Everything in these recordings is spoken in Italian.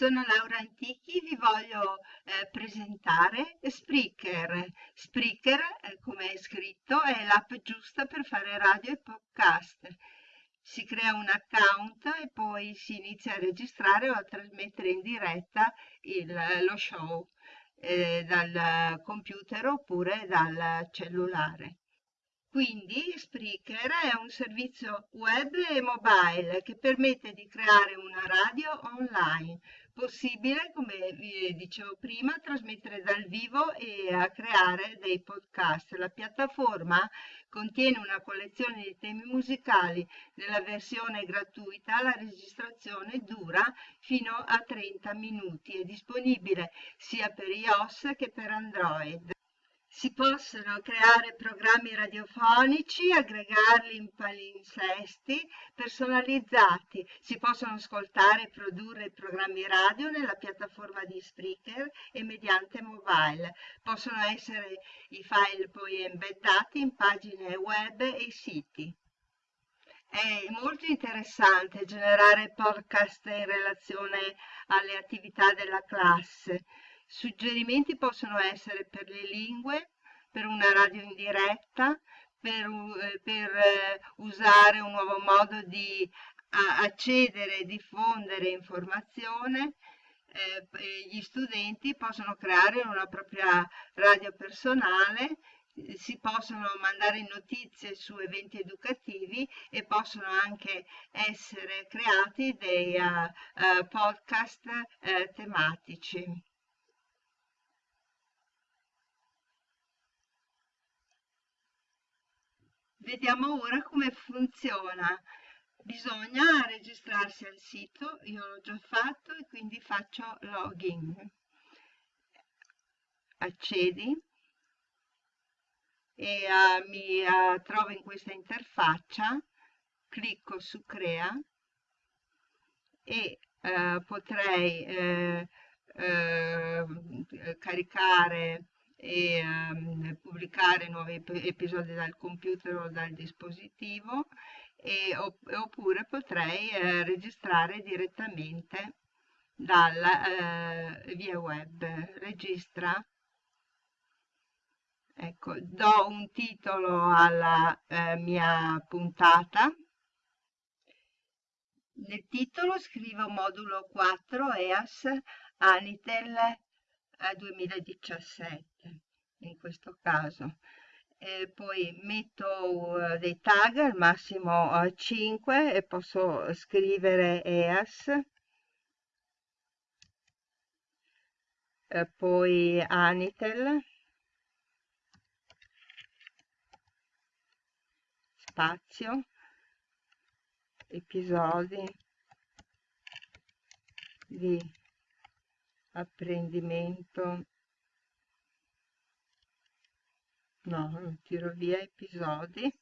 Sono Laura Antichi, vi voglio eh, presentare Spreaker. Spreaker, eh, come è scritto, è l'app giusta per fare radio e podcast. Si crea un account e poi si inizia a registrare o a trasmettere in diretta il, lo show eh, dal computer oppure dal cellulare. Quindi Spreaker è un servizio web e mobile che permette di creare una radio online. Possibile, come vi dicevo prima, trasmettere dal vivo e a creare dei podcast. La piattaforma contiene una collezione di temi musicali. Nella versione gratuita la registrazione dura fino a 30 minuti. È disponibile sia per iOS che per Android. Si possono creare programmi radiofonici, aggregarli in palinsesti personalizzati. Si possono ascoltare e produrre programmi radio nella piattaforma di Spreaker e mediante mobile. Possono essere i file poi embeddati in pagine web e siti. È molto interessante generare podcast in relazione alle attività della classe. Suggerimenti possono essere per le lingue, per una radio in diretta, per, eh, per eh, usare un nuovo modo di accedere e diffondere informazione. Eh, gli studenti possono creare una propria radio personale, si possono mandare notizie su eventi educativi e possono anche essere creati dei uh, uh, podcast uh, tematici. Vediamo ora come funziona. Bisogna registrarsi al sito, io l'ho già fatto e quindi faccio login. Accedi e uh, mi uh, trovo in questa interfaccia, clicco su crea e uh, potrei caricare e um, pubblicare nuovi ep episodi dal computer o dal dispositivo e, oppure potrei eh, registrare direttamente dalla eh, via web. Registra. Ecco, do un titolo alla eh, mia puntata. Nel titolo scrivo modulo 4 EAS Anitel 2017 in questo caso. E poi metto uh, dei tag al massimo uh, 5 e posso scrivere EAS. E poi Anitel. Spazio. Episodi di apprendimento. No, tiro via episodi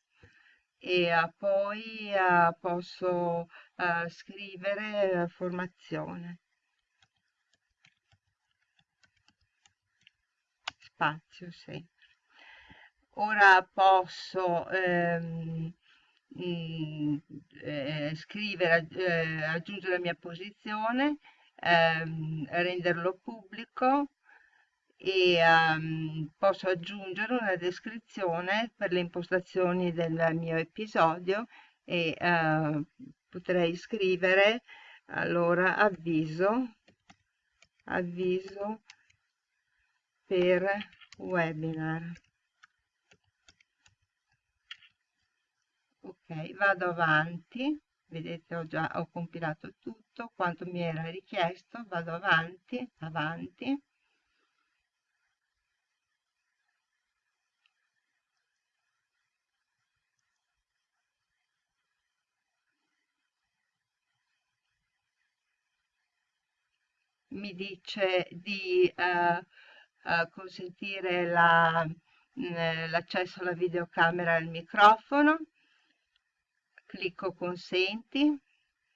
e uh, poi uh, posso uh, scrivere formazione. Spazio sempre. Ora posso ehm, mh, mm, eh, scrivere eh, aggiungere la mia posizione ehm, renderlo pubblico e um, posso aggiungere una descrizione per le impostazioni del mio episodio e uh, potrei scrivere allora avviso avviso per webinar. Ok vado avanti vedete ho già ho compilato tutto quanto mi era richiesto vado avanti avanti. Mi dice di uh, uh, consentire mm, l'accesso la, alla videocamera e al microfono, clicco consenti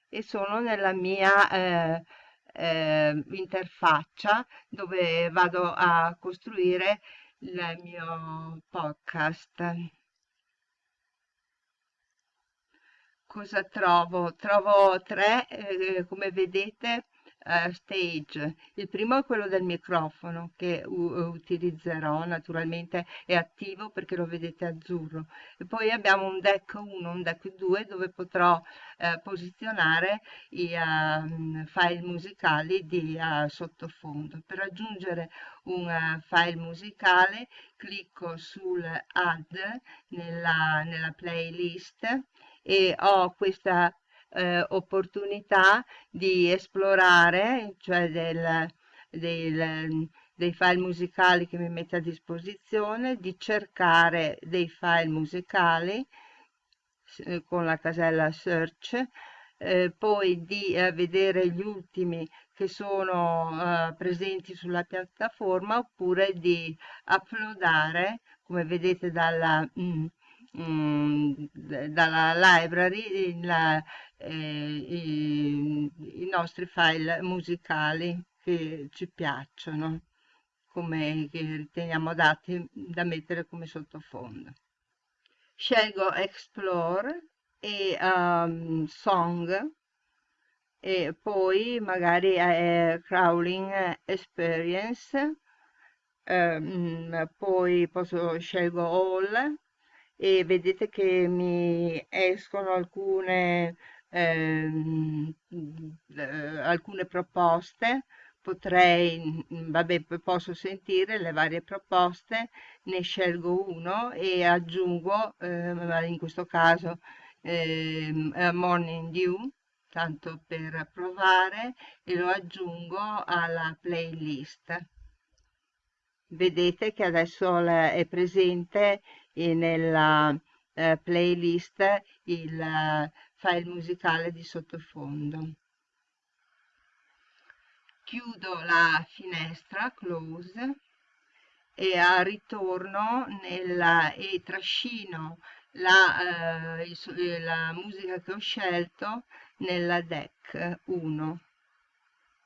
e sono nella mia eh, eh, interfaccia dove vado a costruire il mio podcast. Cosa trovo? Trovo tre, eh, come vedete, uh, stage. Il primo è quello del microfono che utilizzerò, naturalmente è attivo perché lo vedete azzurro. E poi abbiamo un deck 1, un deck 2 dove potrò uh, posizionare i uh, file musicali di sottofondo. Per aggiungere un file musicale clicco sul add nella, nella playlist e ho questa eh, opportunità di esplorare, cioè del, del, dei file musicali che mi mette a disposizione, di cercare dei file musicali eh, con la casella search, eh, poi di eh, vedere gli ultimi che sono eh, presenti sulla piattaforma oppure di uploadare, come vedete dalla... Mm, Mm, dalla library la, eh, i, i, nostri file musicali che ci piacciono, come che riteniamo adatti da mettere come sottofondo. Scelgo Explore e um, Song e poi magari eh, Crawling Experience, um, poi posso scelgo All e vedete che mi escono alcune, ehm, eh, alcune proposte potrei, vabbè, posso sentire le varie proposte, ne scelgo uno e aggiungo, eh, in questo caso, eh, Morning Dew, tanto per provare, e lo aggiungo alla playlist. Vedete che adesso è presente nella eh, playlist il eh, file musicale di sottofondo. Chiudo la finestra, close, e ritorno nella, e trascino la, eh, il, la musica che ho scelto nella DEC 1.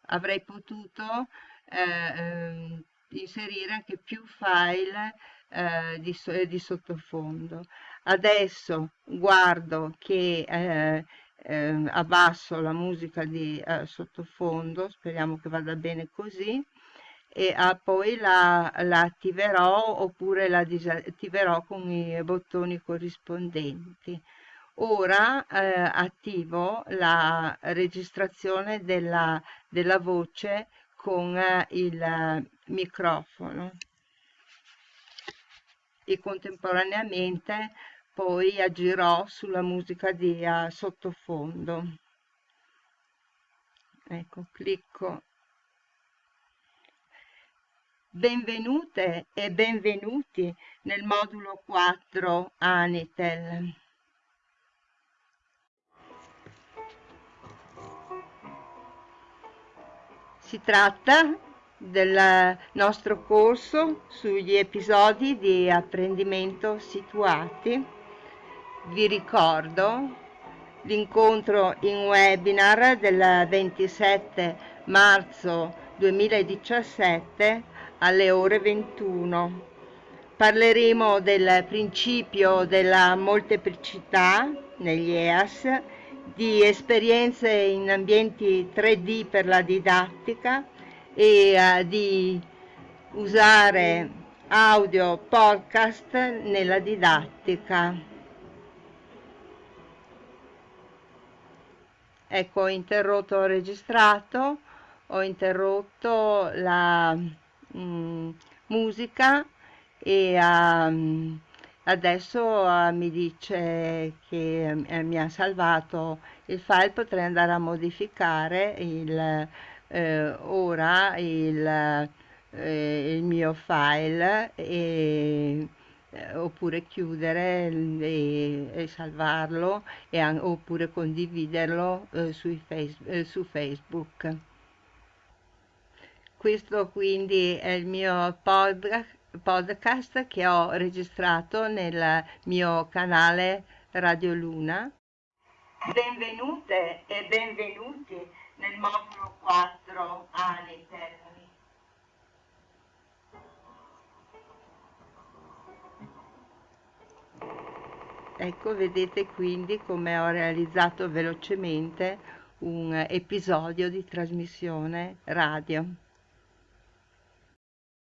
Avrei potuto eh, ehm, inserire anche più file eh, di, di, sottofondo. Adesso guardo che eh, eh, abbasso la musica di eh, sottofondo, speriamo che vada bene così, e ah, poi la, la, attiverò oppure la disattiverò con i bottoni corrispondenti. Ora eh, attivo la registrazione della, della voce con eh, il microfono e contemporaneamente poi agirò sulla musica di sottofondo. Ecco, clicco. Benvenute e benvenuti nel modulo 4 Anitel. Si tratta del nostro corso sugli episodi di apprendimento situati. Vi ricordo l'incontro in webinar del 27 marzo 2017 alle ore 21. Parleremo del principio della molteplicità negli EAS, di esperienze in ambienti 3D per la didattica, e uh, di usare audio podcast nella didattica. Ecco, ho interrotto, ho registrato, ho interrotto la mm, musica e um, adesso uh, mi dice che uh, mi ha salvato il file, potrei andare a modificare il eh, ora il, eh, il, mio file e, eh, oppure chiudere e, e salvarlo e, oppure condividerlo eh, face, eh, su Facebook. Questo quindi è il mio podcast podcast che ho registrato nel mio canale Radio Luna. Benvenute e benvenuti nel modulo 4 Anitel. Ecco, vedete quindi come ho realizzato velocemente un episodio di trasmissione radio.